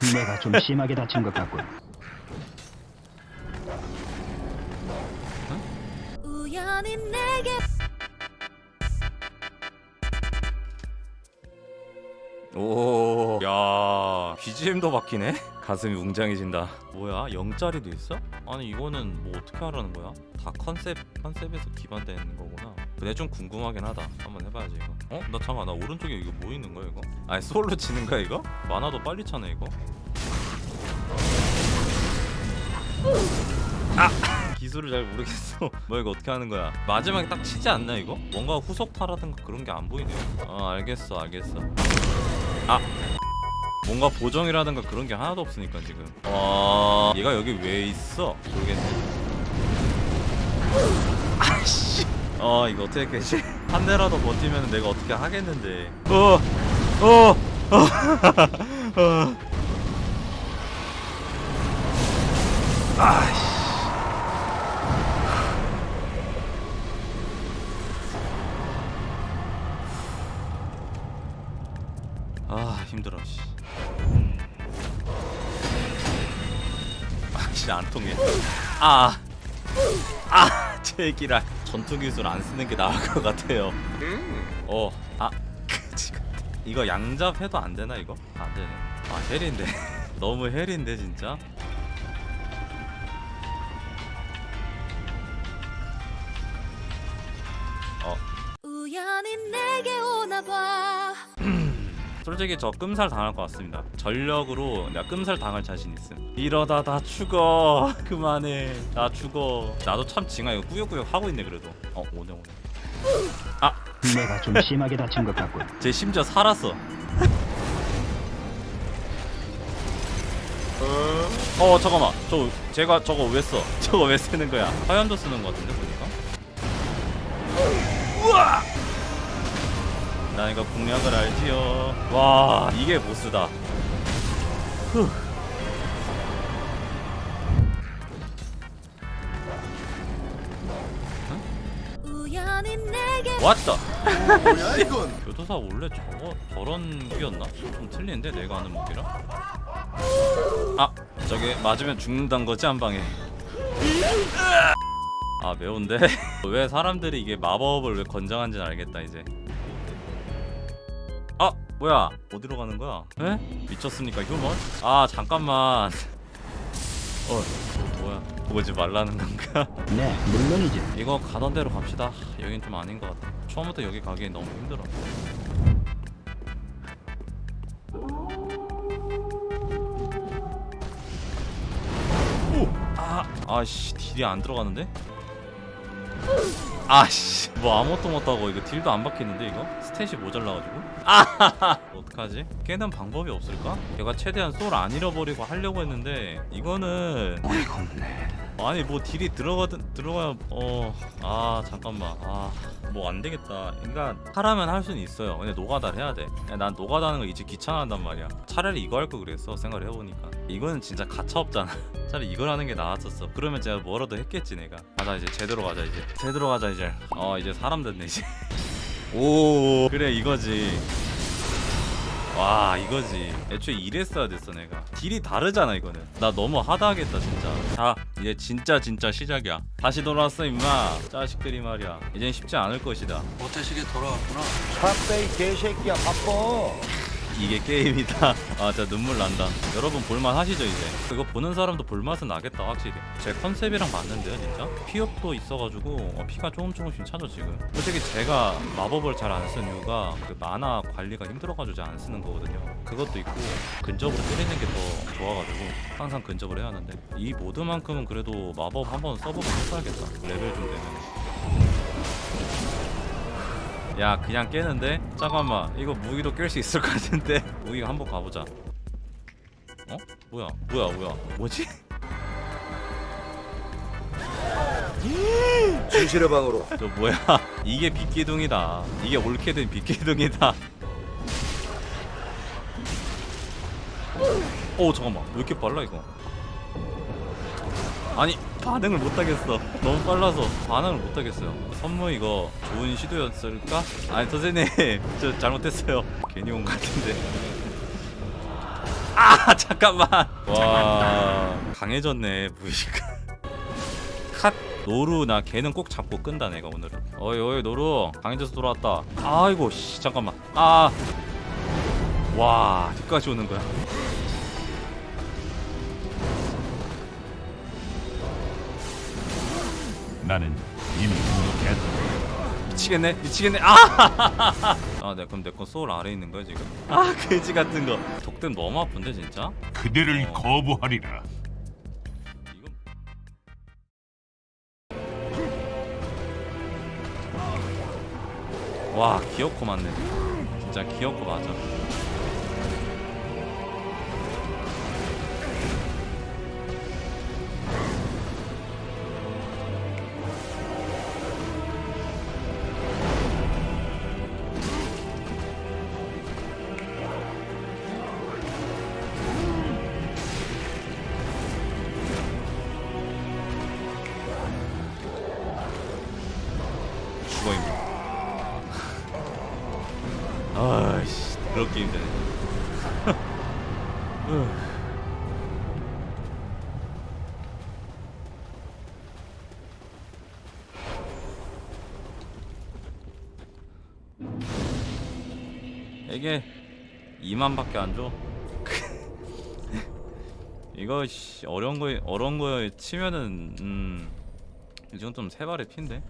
내가 좀 심하게 다친 것 같군. 우연히 내게 오, 야, BGM도 바뀌네? 가슴이 웅장해진다. 뭐야, 0짜리도 있어? 아니 이거는 뭐 어떻게 하라는 거야? 다 컨셉 컨셉에서 기반된 거구나. 근데 좀 궁금하긴 하다. 한번 해봐야지 이거. 어? 나 잠깐 나 오른쪽에 이거 뭐 있는 거야 이거? 아니 솔로 치는 거야 이거? 만화도 빨리 차네 이거. 아! 기술을 잘 모르겠어. 뭐 이거 어떻게 하는 거야? 마지막에 딱 치지 않나 이거? 뭔가 후속타라든가 그런 게 안 보이네요. 아 알겠어 알겠어. 아 뭔가 보정이라든가 그런 게 하나도 없으니까 지금 와 얘가 여기 왜 있어 모르겠네 아씨 어 이거 어떻게 깨지 한 대라도 버티면 내가 어떻게 하겠는데 어 어 어 어. 아씨 아 힘들어 씨. 아 진짜 안 통해. 아. 아, 제기라 전투 기술 안 쓰는 게 나을 것 같아요. 어, 아, 지금 이거 양잡 해도 안 되나 이거? 안 되네. 아 헬인데 너무 헬인데 진짜. 어, 우연히 내게 오나 봐 솔직히 저 끔살 당할 것 같습니다. 전력으로 내가 끔살 당할 자신 있음. 이러다 나 죽어. 그만해. 나 죽어. 나도 참 징아 이거 꾸역꾸역 하고 있네 그래도. 어 오네 오네. 아, 내가 좀 심하게 다친 것 같군. 제 심지어 살았어. 어 잠깐만. 저 제가 저거 왜 써? 저거 왜 쓰는 거야? 화염도 쓰는 것 같은데 보니까. 우와! 나 이거 공략을 알지요. 와 이게 보스다. 후. 왔다. 뭐야 이건? 교도사 원래 저거 저런 무기였나? 좀 틀리는데 내가 아는 무기랑? 아 저게 맞으면 죽는단 거지 한 방에. 아 매운데 왜 사람들이 이게 마법을 왜 건장한지는 알겠다 이제. 아 뭐야 어디로 가는 거야? 에? 미쳤습니까 휴먼? 아 잠깐만. 어 뭐야 보지 말라는 건가? 네, 물론이지. 이거 가던 대로 갑시다. 여긴 좀 아닌 것 같아. 처음부터 여기 가기엔 너무 힘들어. 오! 아, 아씨 딜이 안 들어가는데? 아씨 뭐 아무것도 못하고 이거 딜도 안 박히는데 이거? 스탯이 모자라가지고? 아 어떡하지? 깨는 방법이 없을까? 얘가 최대한 솔 안 잃어버리고 하려고 했는데 이거는 어이가 없네. 아니 뭐 딜이 들어가든 들어가야 어아 잠깐만. 아 뭐 안 되겠다. 그러니까 하라면 할 수는 있어요. 근데 노가다를 해야 돼난 노가다는 거 이제 귀찮아한단 말이야. 차라리 이거 할거 그랬어 생각을 해보니까. 이거는 진짜 가차 없잖아. 차라리 이걸 하는 게 나았었어. 그러면 제가 뭐라도 했겠지 내가. 가자 이제 제대로 가자 이제. 제대로 가자 이제 어 이제 사람 됐네 이제. 오. 그래 이거지. 와 이거지. 애초에 이랬어야 됐어 내가. 딜이 다르잖아 이거는. 나 너무 하다하겠다 진짜. 자 이제 진짜 진짜 시작이야. 다시 돌아왔어 임마. 자식들이 말이야. 이젠 쉽지 않을 것이다. 모태식에 돌아왔구나. 샷베이 개새끼야 바빠 이게 게임이다. 아 진짜 눈물 난다. 여러분 볼만 하시죠 이제? 이거 보는 사람도 볼맛은 나겠다 확실히. 제 컨셉이랑 맞는데요 진짜? 피업도 있어가지고 어, 피가 조금 조금씩 차죠 지금. 솔직히 제가 마법을 잘 안 쓴 이유가 그 만화 관리가 힘들어가지고 잘 안 쓰는 거거든요. 그것도 있고 근접으로 때리는 게 더 좋아가지고 항상 근접을 해야 하는데. 이 모드만큼은 그래도 마법 한번 써보고 했어야겠다. 레벨 좀 되면 야 그냥 깨는데? 잠깐만 이거 무기로 깰 수 있을 것 같은데? 무기 한번 가보자. 어? 뭐야? 뭐야 뭐야? 뭐지? 진실의 방으로. 저 뭐야? 이게 빗기둥이다. 이게 옳게 된 빗기둥이다. 오 잠깐만. 왜 이렇게 빨라 이거 아니 반응을 못하겠어. 너무 빨라서 반응을 못하겠어요. 선무 이거 좋은 시도였을까? 아니 선생님 저 잘못했어요. 괜히 온 것 같은데. 아 잠깐만. 와. 강해졌네 무의식 컷. 노루 나 걔는 꼭 잡고 끈다 내가 오늘은. 어이 어이 노루. 강해져서 돌아왔다. 아이고 씨 잠깐만. 아와 뒤까지 오는 거야 나는 이미 공격했다. 미치겠네 미치겠네 아! 아, 네, 그럼 내건 소울 아래 있는 거야 지금? 아, 돼지 같은 거. 독댐 너무 아픈데 진짜? 그대를 거부하리라. 이건 와, 기어코 맞네. 진짜 기어코 맞아. 그렇게 힘드네. 이게 2만밖에 안 줘. 이거 씨, 어려운 거 어려운 거에 치면은 음 이건 좀 세발의 피인데.